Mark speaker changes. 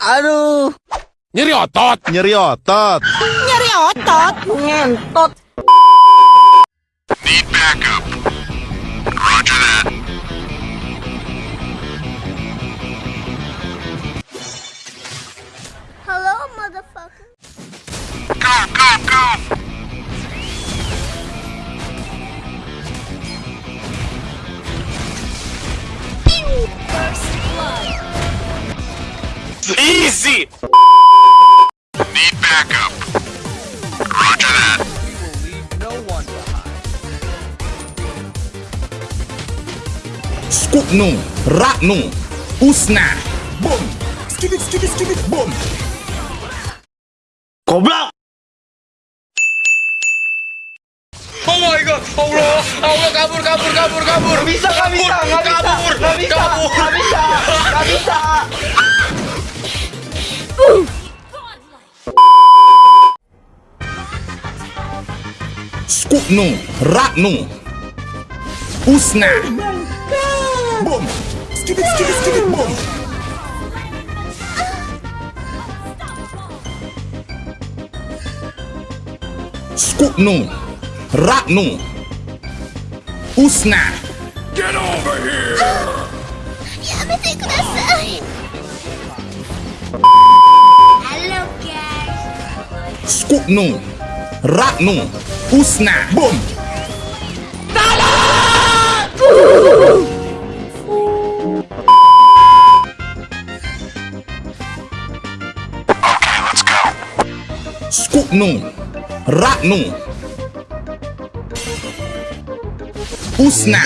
Speaker 1: Aduh,
Speaker 2: Nyeri otot.
Speaker 1: nyeri otot.
Speaker 3: Nyeri otot, ngentot.
Speaker 4: Need backup. Roger that.
Speaker 5: Hello, motherfucker.
Speaker 4: Go, go, go!
Speaker 6: First blood.
Speaker 2: Easy.
Speaker 4: Need backup. Roger that.
Speaker 7: Skupnu, Raknu, Usna, Bom, skibit, skibit, skibit, bom.
Speaker 1: Goblok.
Speaker 2: Oh my god. Allah. Allah kabur kabur kabur kabur. Gak bisa gak bisa gak bisa. Kabur. Gak bisa. Kabur. Gak bisa. Gak bisa.
Speaker 7: Skupnu, Raknu, Usna, Bom, skibit, skibit, skibit, bom. Skupnu, Raknu, Usna,
Speaker 5: やめてください
Speaker 7: Skupnu, Raknu, Usna, Bom.
Speaker 4: Okay, let's go.
Speaker 7: Skupnu, Raknu, Usna,